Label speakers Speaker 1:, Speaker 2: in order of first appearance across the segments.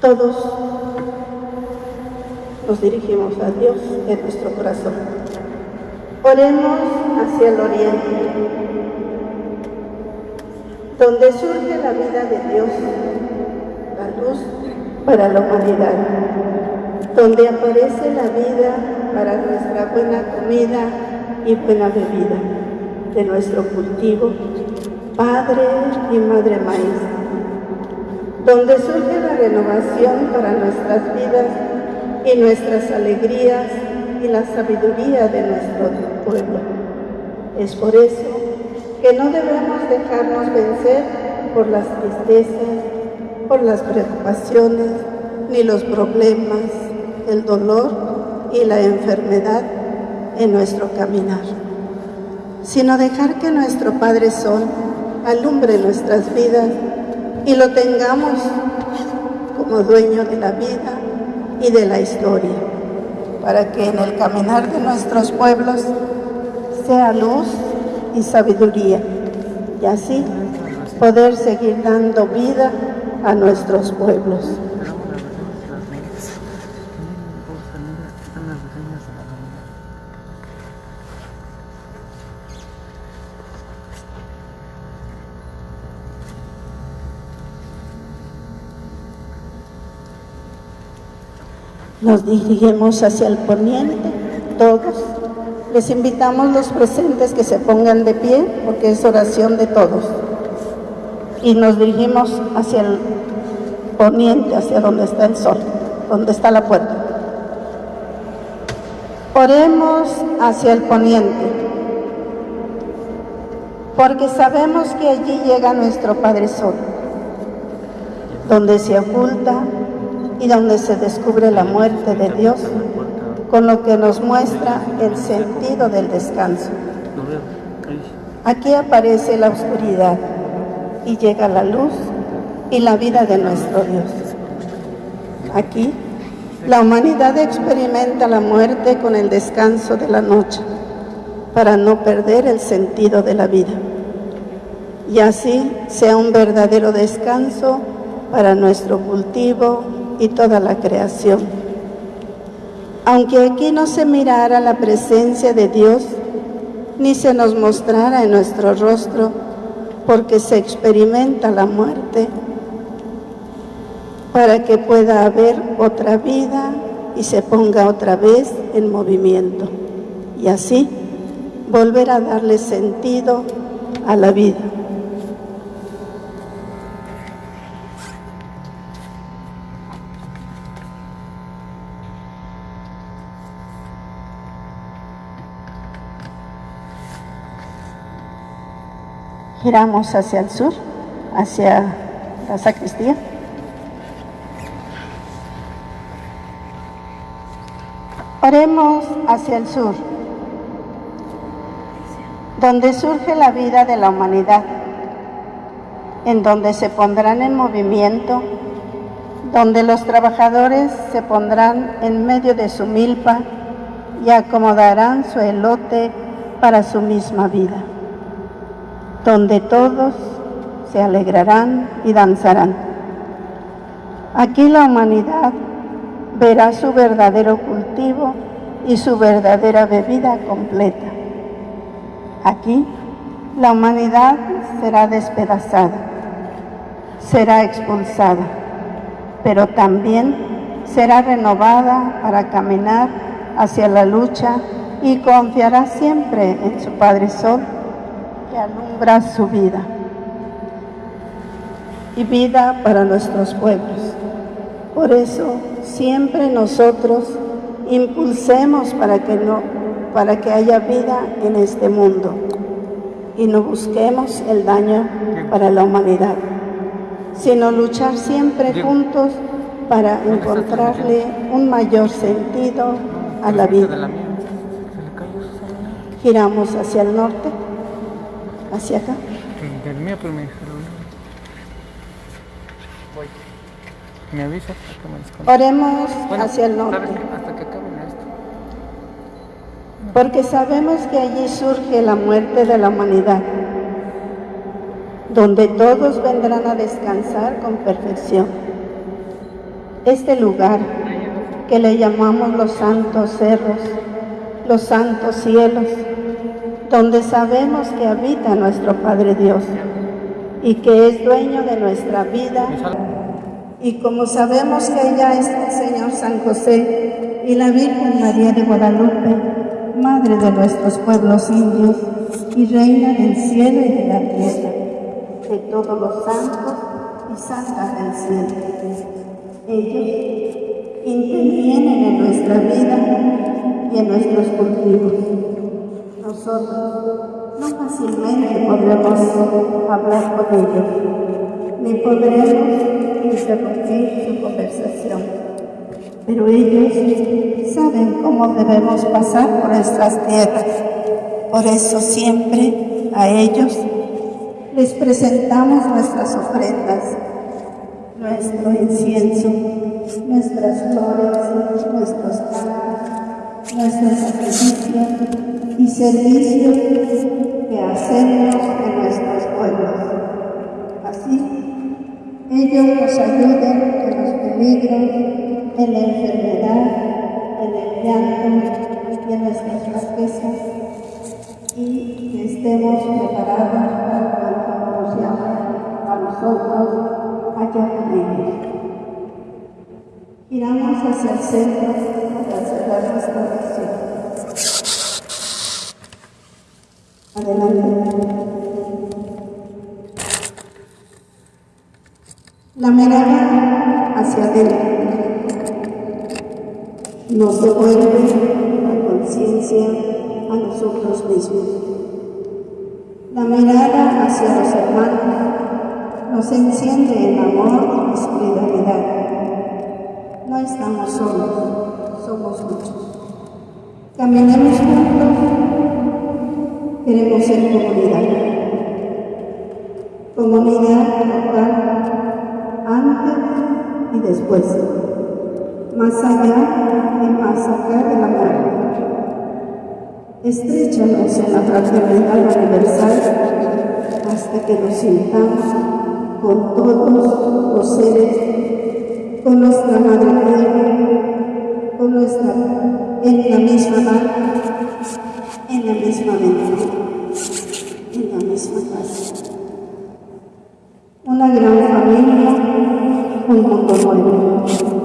Speaker 1: Todos nos dirigimos a Dios en nuestro corazón. Oremos hacia el oriente, donde surge la vida de Dios, la luz para la humanidad, donde aparece la vida para nuestra buena comida y buena bebida de nuestro cultivo, Padre y Madre Maíz, donde surge la renovación para nuestras vidas y nuestras alegrías y la sabiduría de nuestro pueblo. Es por eso que no debemos dejarnos vencer por las tristezas, por las preocupaciones, ni los problemas, el dolor y la enfermedad en nuestro caminar, sino dejar que nuestro Padre Sol alumbre nuestras vidas y lo tengamos como dueño de la vida y de la historia, para que en el caminar de nuestros pueblos sea luz y sabiduría, y así poder seguir dando vida a nuestros pueblos. Nos dirigimos hacia el poniente, todos. Les invitamos los presentes que se pongan de pie, porque es oración de todos. Y nos dirigimos hacia el poniente, hacia donde está el sol, donde está la puerta. Oremos hacia el poniente, porque sabemos que allí llega nuestro Padre Sol, donde se oculta y donde se descubre la muerte de Dios, con lo que nos muestra el sentido del descanso. Aquí aparece la oscuridad y llega la luz y la vida de nuestro Dios. Aquí la humanidad experimenta la muerte con el descanso de la noche para no perder el sentido de la vida. Y así sea un verdadero descanso para nuestro cultivo, y toda la creación. Aunque aquí no se mirara la presencia de Dios, ni se nos mostrara en nuestro rostro, porque se experimenta la muerte, para que pueda haber otra vida y se ponga otra vez en movimiento, y así volver a darle sentido a la vida. Giramos hacia el sur, hacia la sacristía. Oremos hacia el sur, donde surge la vida de la humanidad, en donde se pondrán en movimiento, donde los trabajadores se pondrán en medio de su milpa y acomodarán su elote para su misma vida donde todos se alegrarán y danzarán. Aquí la humanidad verá su verdadero cultivo y su verdadera bebida completa. Aquí la humanidad será despedazada, será expulsada, pero también será renovada para caminar hacia la lucha y confiará siempre en su Padre Sol alumbra su vida y vida para nuestros pueblos. Por eso siempre nosotros impulsemos para que, no, para que haya vida en este mundo y no busquemos el daño para la humanidad, sino luchar siempre juntos para encontrarle un mayor sentido a la vida. Giramos hacia el norte hacia acá.
Speaker 2: Del mío, pero me. Voy. ¿Me avisas?
Speaker 1: Oremos hacia el norte.
Speaker 2: Hasta que acaben esto.
Speaker 1: Porque sabemos que allí surge la muerte de la humanidad, donde todos vendrán a descansar con perfección. este lugar que le llamamos los santos cerros, los santos cielos, donde sabemos que habita nuestro Padre Dios y que es dueño de nuestra vida. Y como sabemos que ella es el Señor San José y la Virgen María de Guadalupe, Madre de nuestros pueblos indios y Reina del cielo y de la tierra, de todos los santos y santas del cielo. Ellos intervienen en nuestra vida y en nuestros cultivos. Nosotros. No fácilmente podremos hablar con ellos, ni podremos interrumpir su conversación, pero ellos saben cómo debemos pasar por nuestras tierras. Por eso siempre a ellos les presentamos nuestras ofrendas, nuestro incienso, nuestras flores, nuestros cantos, nuestros sacrificios y servicios que hacemos en nuestros pueblos. Así, ellos nos ayuden en los peligros, en la enfermedad, en el llanto y en nuestras flaquezas y que estemos preparados para cuando nos llamen a nosotros allá con. Giramos hacia el centro para cerrar nuestra oración. La mirada hacia adentro nos devuelve la conciencia a nosotros mismos. La mirada hacia los hermanos nos enciende en amor y solidaridad no estamos solos, somos muchos. Caminemos juntos, queremos ser comunidad. Comunidad local, antes y después, más allá y más acá de la muerte. Estrechanos en la fraternidad universal hasta que nos sintamos con todos los seres con nuestra madre con nuestra, en la misma mar, en la misma mente, en la misma casa. Una gran familia, un mundo nuevo.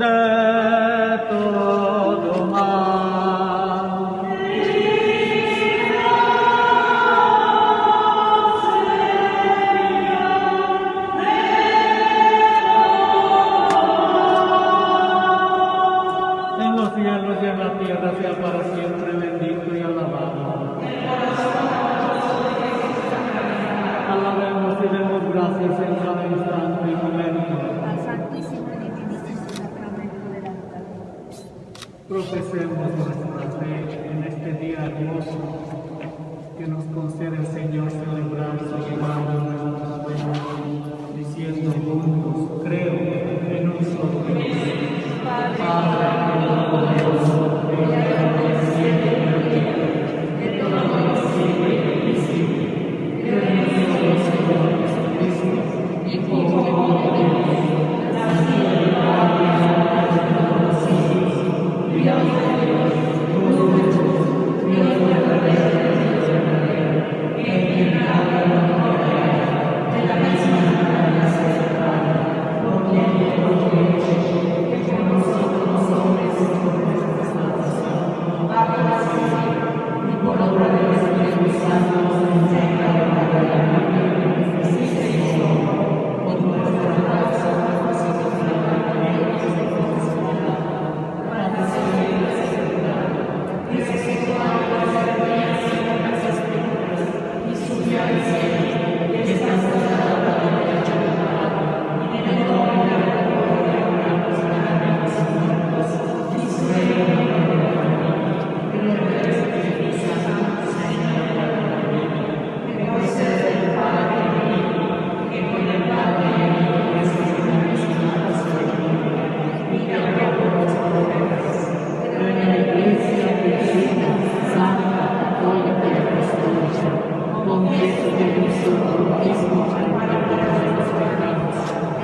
Speaker 3: the podemos complacer en este día hermoso que nos concede el Señor celebrar su llamado.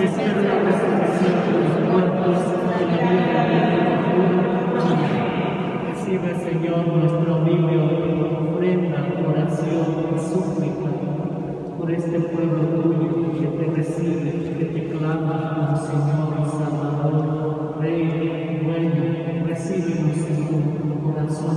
Speaker 3: Recibe, Señor, nuestro humilde ofrenda, oración y súplica por este pueblo tuyo que te recibe, que te clama como Señor y Salvador, Rey, Dueño, recibe, Señor, corazón